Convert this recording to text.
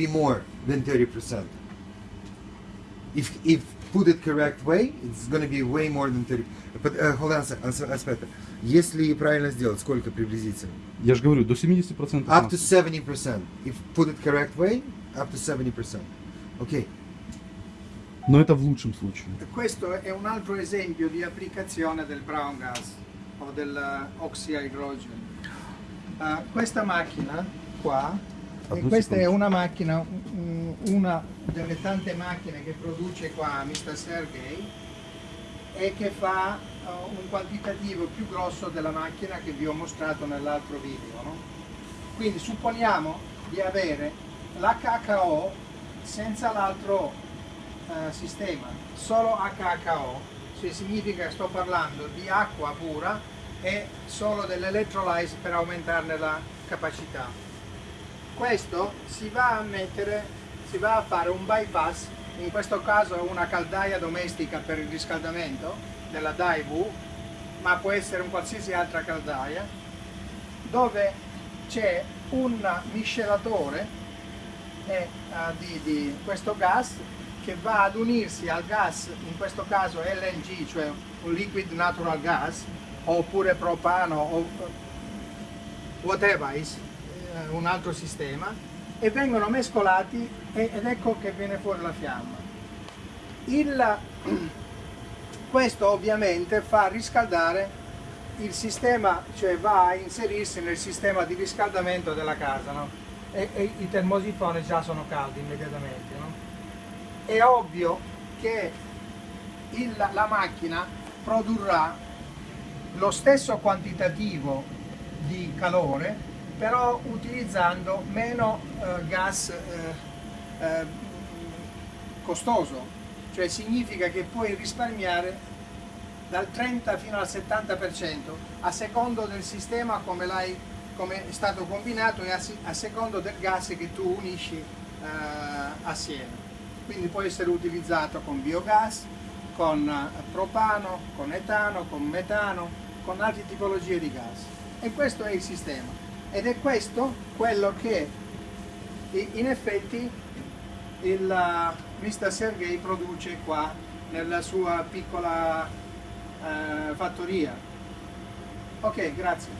be more than 30%. If, if put it correct way, it's going to be way more than 30. But, uh, hold on, a sec- a aspetta. Если правильно сделать, сколько приблизительно? Я же говорю, до 70% Up to масла. 70%. If put it correct way, up to 70%. Ok. Но это в лучшем случае. Questo è un altro esempio di applicazione del brown gas o dell'oxyhydrogen. Uh, questa macchina qua, Ah, e due questa è una macchina, una delle tante macchine che produce qua Mr. Sergey e che fa uh, un quantitativo più grosso della macchina che vi ho mostrato nell'altro video. no? Quindi supponiamo di avere KKO senza l'altro eh, sistema, solo HHO, cioè significa che sto parlando di acqua pura e solo dell'electrolyte per aumentarne la capacità. Questo si va a mettere, si va a fare un bypass, in questo caso una caldaia domestica per il riscaldamento della Daewoo, ma può essere un qualsiasi altra caldaia, dove c'è un miscelatore eh, di, di questo gas che va ad unirsi al gas, in questo caso LNG, cioè un liquid natural gas, oppure propano o whatever is, un altro sistema, e vengono mescolati ed ecco che viene fuori la fiamma. Il, questo ovviamente fa riscaldare il sistema, cioè va a inserirsi nel sistema di riscaldamento della casa, no? e, e i termosifoni già sono caldi immediatamente. no? È ovvio che il- la macchina produrrà lo stesso quantitativo di calore, però utilizzando meno eh, gas eh, eh, costoso, cioè significa che puoi risparmiare dal 30 fino al 70% a secondo del sistema come, come è stato combinato e a, a secondo del gas che tu unisci eh, assieme. Quindi può essere utilizzato con biogas, con eh, propano, con etano, con metano, con altre tipologie di gas. E questo è il sistema. Ed è questo quello che in effetti il uh, Mr. Sergei produce qua nella sua piccola eh, fattoria. Ok, grazie.